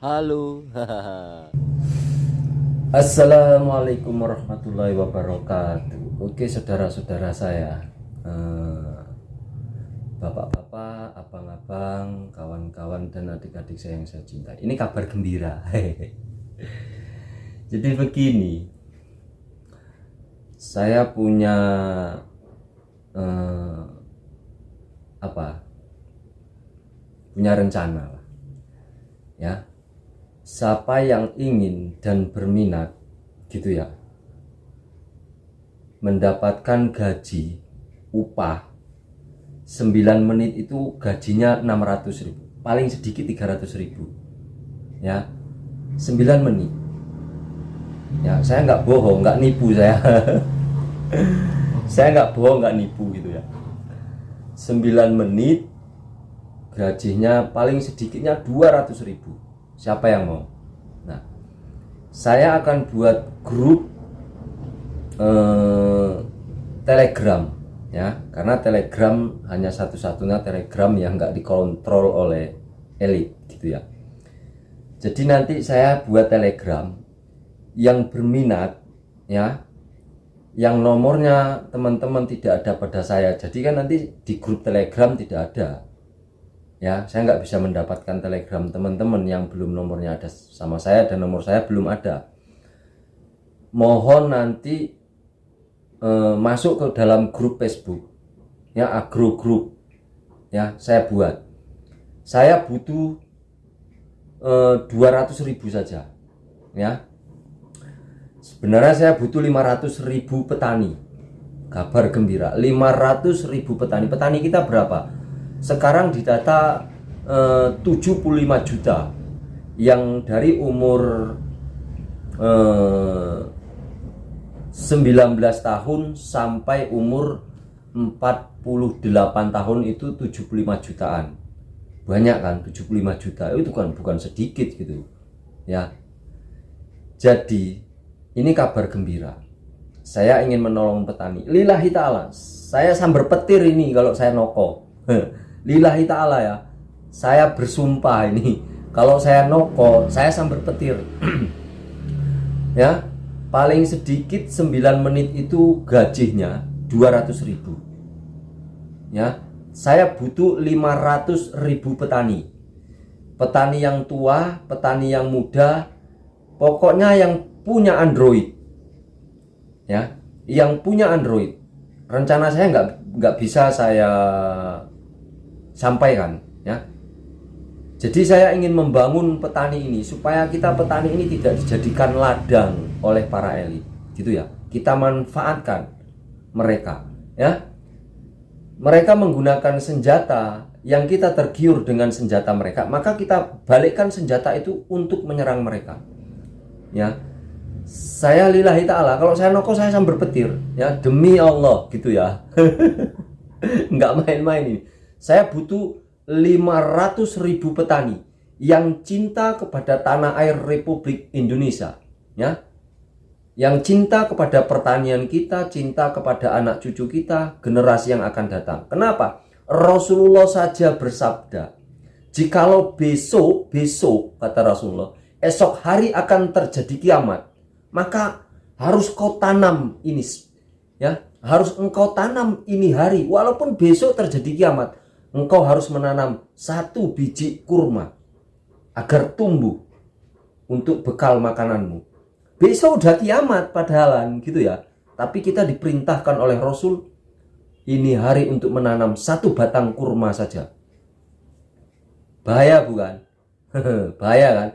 Halo. Assalamualaikum warahmatullahi wabarakatuh. Oke saudara-saudara saya, eh, bapak-bapak, abang-abang, kawan-kawan dan adik-adik saya yang saya cintai. Ini kabar gembira. Jadi begini, saya punya eh, apa? Punya rencana. Ya, siapa yang ingin dan berminat gitu ya mendapatkan gaji upah 9 menit itu gajinya 600 ribu paling sedikit 300 ribu ya 9 menit. Ya saya nggak bohong nggak nipu saya. Saya nggak bohong nggak nipu gitu ya. 9 menit gajinya paling sedikitnya 200 ribu siapa yang mau? Nah saya akan buat grup eh, telegram ya. Karena telegram hanya satu-satunya telegram yang nggak dikontrol oleh elit gitu ya. Jadi nanti saya buat telegram yang berminat ya. Yang nomornya teman-teman tidak ada pada saya. Jadi kan nanti di grup telegram tidak ada ya saya nggak bisa mendapatkan telegram teman-teman yang belum nomornya ada sama saya dan nomor saya belum ada. Mohon nanti eh, masuk ke dalam grup Facebook. Ya agro group. Ya saya buat. Saya butuh eh, 200 ribu saja. Ya. Sebenarnya saya butuh 500 ribu petani. Kabar gembira. 500 ribu petani. Petani kita berapa sekarang didata eh, 75 juta. Yang dari umur eh, 19 tahun sampai umur 48 tahun itu 75 jutaan. Banyak kan 75 juta. Itu kan bukan sedikit gitu ya. Jadi ini kabar gembira. Saya ingin menolong petani. Lillahi ta'ala. Saya sambar petir ini kalau saya noko lillahi ta'ala ya. Saya bersumpah ini. Kalau saya noko saya sambar petir. Ya paling sedikit 9 menit itu gajinya 200 ribu. Ya saya butuh 500 ribu petani. Petani yang tua petani yang muda pokoknya yang punya Android. Ya yang punya Android. Rencana saya nggak nggak bisa saya sampaikan ya. Jadi saya ingin membangun petani ini supaya kita petani ini tidak dijadikan ladang oleh para elit gitu ya. Kita manfaatkan mereka ya. Mereka menggunakan senjata yang kita tergiur dengan senjata mereka maka kita balikkan senjata itu untuk menyerang mereka ya. Saya lillahi ta'ala kalau saya noko saya sambil petir ya. Demi Allah gitu ya. Nggak main-main ini saya butuh 500 ribu petani yang cinta kepada tanah air Republik Indonesia ya. Yang cinta kepada pertanian kita cinta kepada anak cucu kita generasi yang akan datang. Kenapa? Rasulullah saja bersabda jikalau besok besok kata Rasulullah esok hari akan terjadi kiamat maka harus kau tanam ini ya. Harus engkau tanam ini hari walaupun besok terjadi kiamat engkau harus menanam satu biji kurma agar tumbuh untuk bekal makananmu. Besok udah kiamat padahalan gitu ya. Tapi kita diperintahkan oleh Rasul ini hari untuk menanam satu batang kurma saja. Bahaya bukan? Bahaya kan?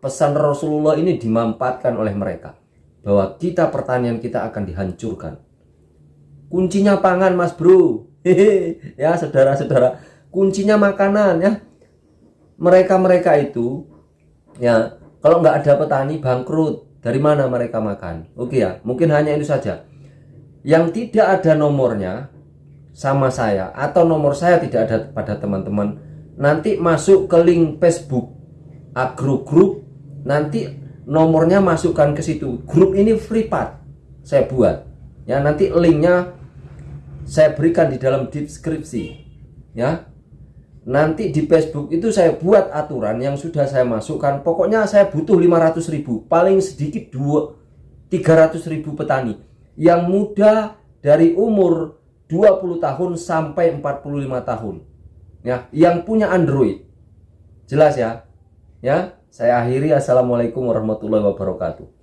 Pesan Rasulullah ini dimanfaatkan oleh mereka bahwa kita pertanian kita akan dihancurkan. Kuncinya pangan, Mas Bro. ya saudara-saudara. Kuncinya makanan ya. Mereka-mereka itu ya kalau nggak ada petani bangkrut dari mana mereka makan? Oke ya mungkin hanya itu saja. Yang tidak ada nomornya sama saya atau nomor saya tidak ada pada teman-teman nanti masuk ke link Facebook agro group nanti nomornya masukkan ke situ. Grup ini free part saya buat. Ya nanti linknya saya berikan di dalam deskripsi ya. Nanti di Facebook itu saya buat aturan yang sudah saya masukkan. Pokoknya saya butuh 500 ribu paling sedikit 2 300 ribu petani. Yang muda dari umur 20 tahun sampai 45 tahun ya. Yang punya Android. Jelas ya? Ya? Saya akhiri. Assalamualaikum warahmatullahi wabarakatuh